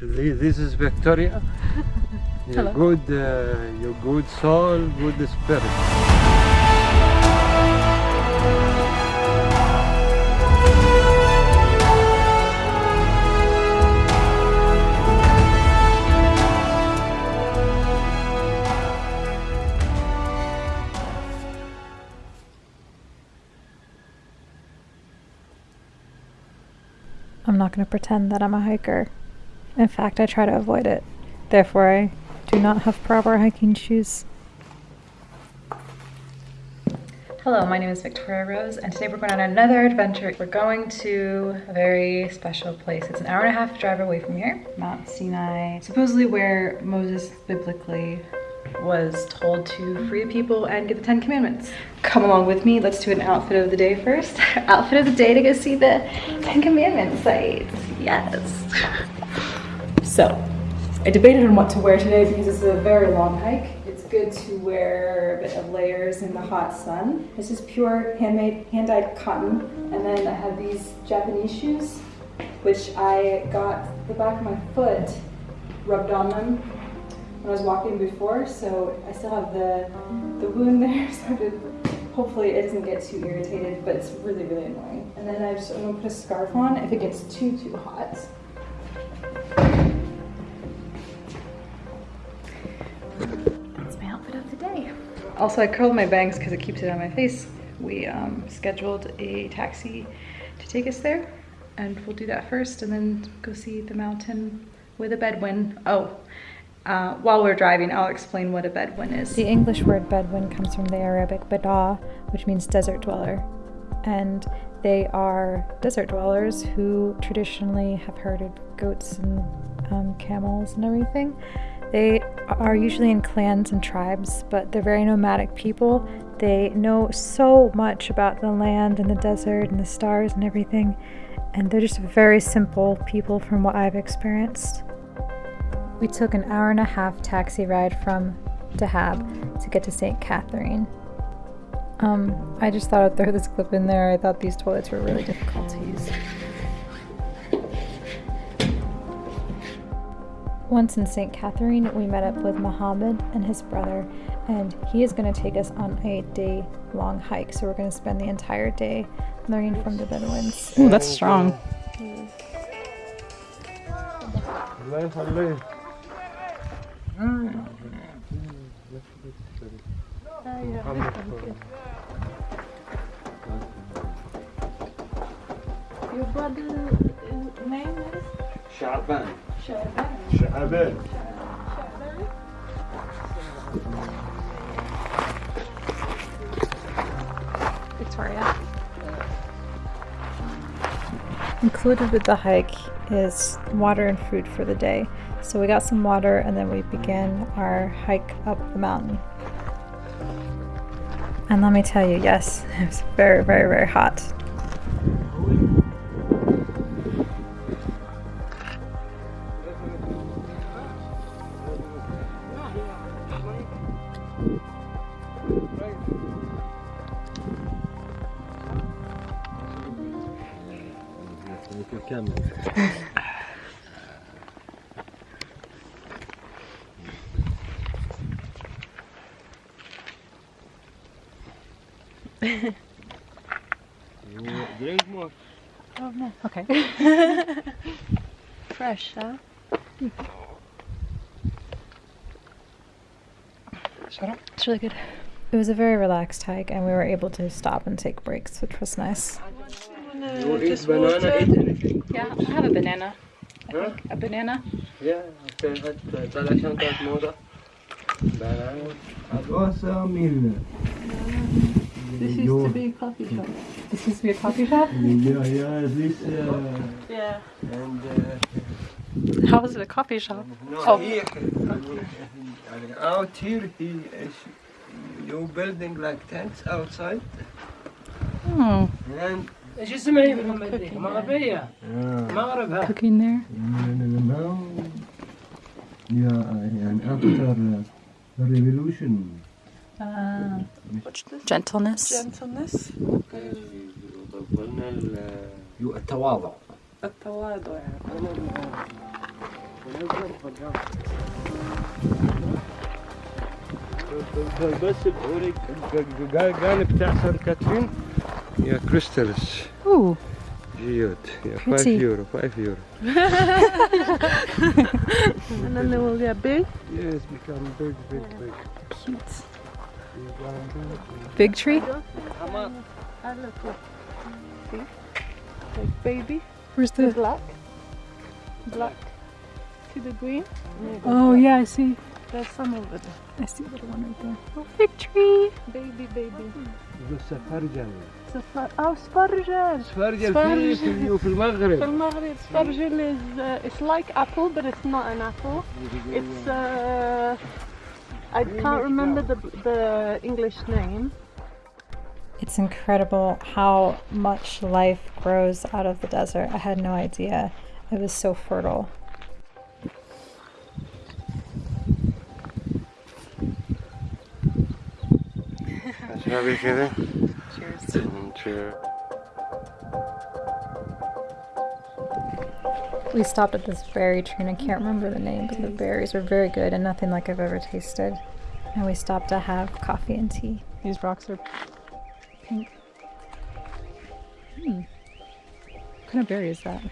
This is Victoria. Your Hello. good, uh, your good soul, good spirit. I'm not going to pretend that I'm a hiker. In fact, I try to avoid it. Therefore, I do not have proper hiking shoes. Hello, my name is Victoria Rose, and today we're going on another adventure. We're going to a very special place. It's an hour and a half drive away from here, Mount Sinai, supposedly where Moses biblically was told to free the people and get the Ten Commandments. Come along with me. Let's do an outfit of the day first. outfit of the day to go see the Ten Commandments sites. Yes. So, I debated on what to wear today because it's a very long hike. It's good to wear a bit of layers in the hot sun. This is pure handmade, hand-dyed cotton. And then I have these Japanese shoes, which I got the back of my foot rubbed on them when I was walking before, so I still have the the wound there, so hopefully it doesn't get too irritated, but it's really, really annoying. And then I just, I'm gonna put a scarf on if it gets too, too hot. Also, I curled my bangs because it keeps it on my face. We um, scheduled a taxi to take us there, and we'll do that first, and then go see the mountain with a bedouin. Oh, uh, while we're driving, I'll explain what a bedouin is. The English word bedouin comes from the Arabic bada, which means desert dweller. And they are desert dwellers who traditionally have herded goats and um, camels and everything. They are usually in clans and tribes, but they're very nomadic people. They know so much about the land and the desert and the stars and everything. And they're just very simple people from what I've experienced. We took an hour and a half taxi ride from Dahab to get to St. Catherine. Um, I just thought I'd throw this clip in there. I thought these toilets were really difficult to use. Once in St. Catherine, we met up with Mohammed and his brother, and he is going to take us on a day long hike. So we're going to spend the entire day learning from the Bedouins. Ooh, that's strong. Your uh, name is? شعبان Shaban. شعبان Victoria. Included with the hike is water and food for the day. So we got some water and then we began our hike up the mountain. And let me tell you, yes, it was very, very, very hot. Avec le cam. There's more. Oh no, okay. Fresh, huh? Shut up. It's really good. It was a very relaxed hike and we were able to stop and take breaks, which was nice You will eat banana, eat anything. Yeah, I have a banana. Huh? A banana. Yeah, okay, هات طلع شنطة موضة. Banana. Agosa mil. This used to be a coffee shop. This used to be a coffee shop? Yeah, yeah, this uh, Yeah. and uh, How was it a coffee shop? no, Oh. here, يعني out here he is you building like tents outside Hmm. and إيش اسمها هي محمد دي؟ مغربية مغربها cooking there? يعني after the revolution. Ah. Gentleness. Gentleness. التواضع التواضع بس بقولك قال بتاع سان كاترين. Yeah, crystals. Ooh. Geode. Yeah, Pretty. 5 euro, 5 euro. and then they will get big? Yes, become big, big, big. Cute. Big tree? I look See? Like baby. Where's the... black. Black. See the green. Oh yeah, I see. There's some over there. I see a little one right there. Oh, big tree. Baby, baby. بس فرجل Safar- Oh, spargel. فرجل فرجل. في في في المغرب المغرب spargel is uh, it's like apple but it's not an apple. It's uh, I can't remember the the English name. It's incredible how much life grows out of the desert. I had no idea. It was so fertile. Cheers. And. We stopped at this berry tree and I can't remember the name, but the berries were very good and nothing like I've ever tasted. And we stopped to have coffee and tea. These rocks are pink. Hmm. What kind of berry is that?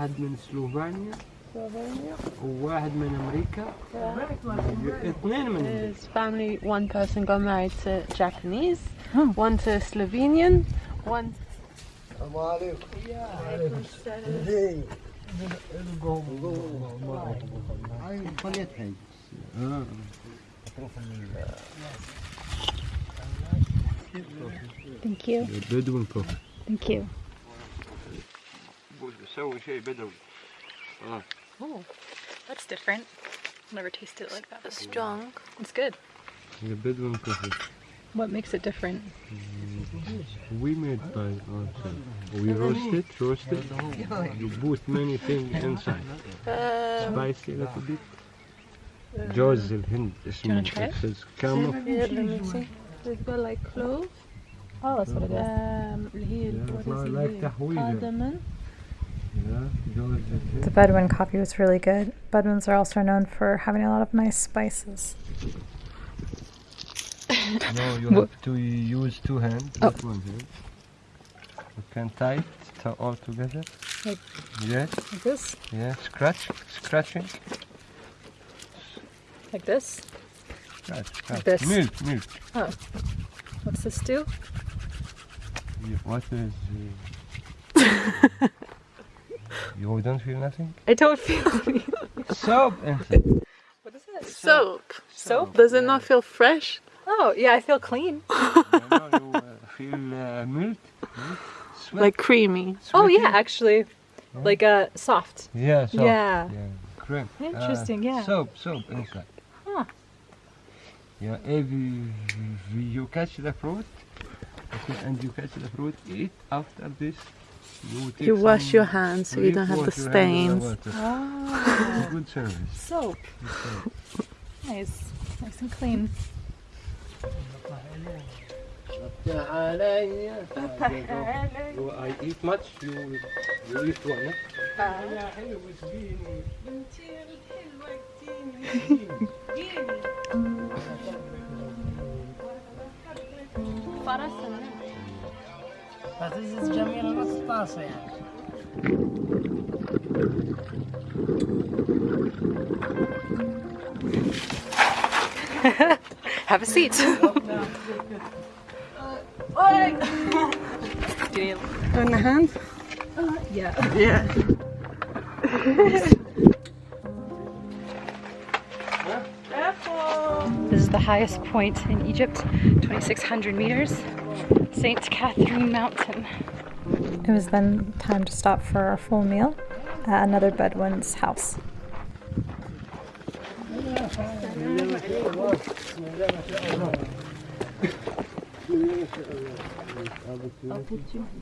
واحد من سلوفانيا Slovenia. وواحد من امريكا اثنين من His family, one person got married to Japanese, Oh. one to Slovenian, one. Thank you. بدون بروف Thank you. oh, that's different. Never tasted it like that. It's strong. It's good. The Bedouin coffee. What makes it different? Mm, we made by ourselves. We roast it, roast it. You put many things inside. Um, Spicy a little uh, bit. جوز الهند اسمه It's كامو يقول لايك كلوف اه صار اللي هي the Bedouin coffee was really good. Bedouins are also known for having a lot of nice spices. No, you have to use two hands. Oh. That one hand. You can tie it to- all together. Like- Yes, Like this? yeah. Scratch, scratching. Like this? Scratch, scratch. this. Milk, milk. What's this do? You- What is? Uh... you don't feel nothing? I don't feel Soap inside. What is it? Soap. Soap? Does it not feel fresh? Oh, yeah, I feel clean. you know, you uh, feel uh, milk, milk, sweat, Like creamy. Oh, yeah, actually. Like uh, soft. Yeah, soap. Yeah. Yeah, cream. Interesting, Uh, yeah. Soap, soap inside. Huh. Yeah, if you, you catch the fruit, okay, and you catch the fruit, eat after this. You, You wash your hands so you don't have the wash your hands stains. with. Oh, Good service. soap. Nice. Nice and clean. You, I eat much, you, you eat one. Eh? Eh? Vocês examinam o que se Have a seat. On the hand? Uh, yeah. Yeah. this is the highest point in Egypt, 2600 meters. St. Catherine Mountain. It was then time to stop for our full meal at another Bedouin's house.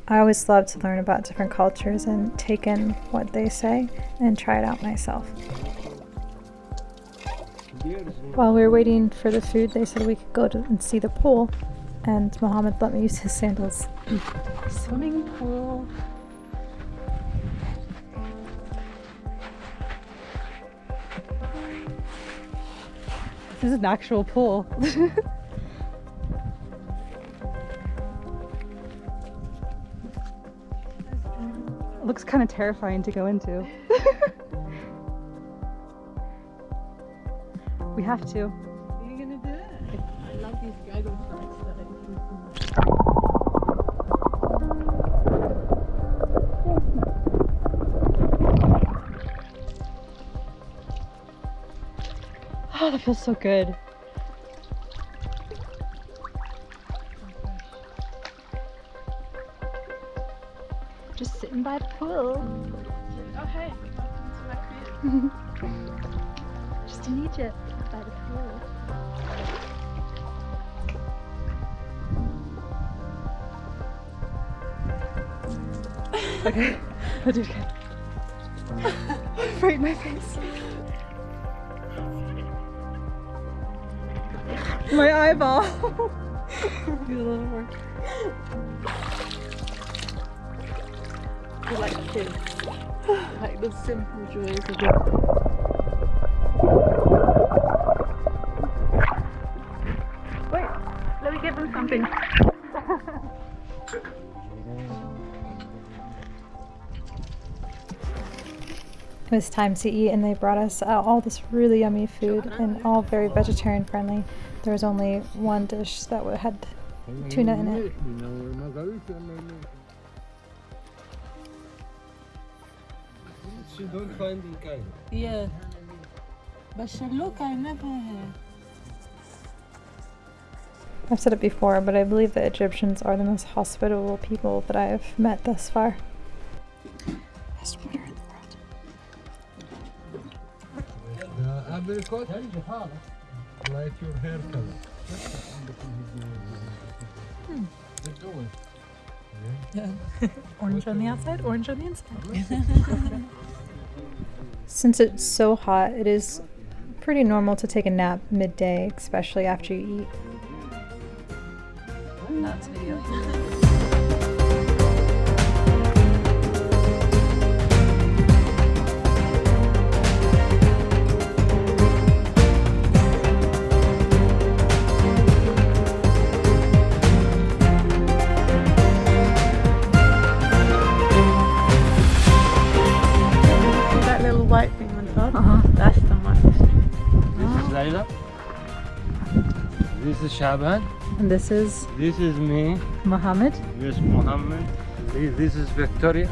I always love to learn about different cultures and take in what they say and try it out myself. While we were waiting for the food, they said we could go and see the pool, and Mohammed let me use his sandals. Swimming pool. This is an actual pool. looks kind of terrifying to go into. we have to. Oh, that feels so good. Just sitting by the pool. Oh hey, welcome to my crib. Just in Egypt by the pool. okay, I did okay. right in my face. My eyeball. Do a little. I like kids. Like the simple joys of life. Wait, let me give them something. It was time to eat, and they brought us uh, all this really yummy food and all very vegetarian friendly. There was only one dish that wa- had tuna in it. You don't find in Cairo. Yeah. But she look, I never had. I've said it before, but I believe the Egyptians are the most hospitable people that I've met thus far. Best water in the world. The apricot, like your hair color. Good going. Orange on the outside, orange on the inside. Since it's so hot, it is pretty normal to take a nap midday, especially after you eat. That's video. Uh-huh. That's the one. This is Layla. This is Shaban. And this is This is me. Mohammed. Yes, Mohammed. This this is Victoria.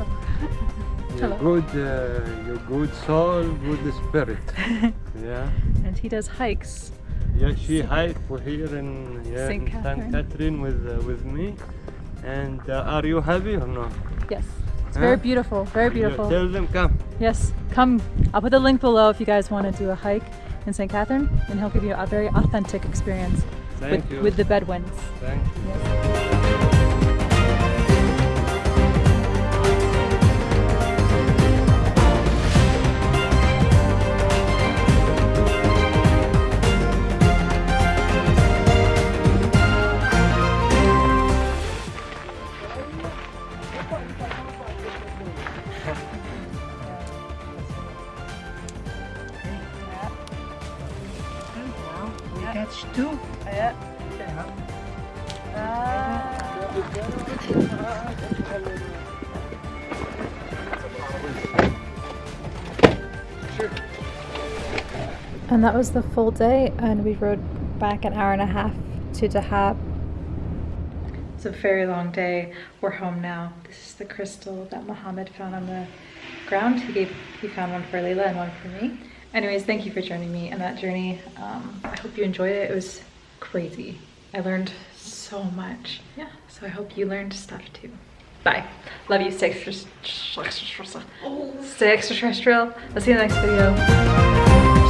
Your Hello. good, uh, your good soul, good spirit. yeah. And he does hikes. Yeah, she hiked for here in, yeah, Saint Catherine. Catherine with uh, with me. And uh, are you happy or not? Yes. It's Huh? very beautiful, very Yeah, beautiful. Tell them come. Yes, come. I'll put the link below if you guys want to do a hike in St. Catherine, and he'll give you a very authentic experience with, with the Bedouins. Thank you. Yes. Catch two. And that was the full day, and we rode back an hour and a half to Dahab. It's a very long day. We're home now. This is the crystal that Mohammed found on the ground. He gave he found one for Leila and one for me. Anyways, thank you for joining me on that journey. Um, I hope you enjoyed it. It was crazy. I learned so much. Yeah. So I hope you learned stuff too. Bye. Love you. Stay extra, stay extraterrestrial. I'll see you in the next video.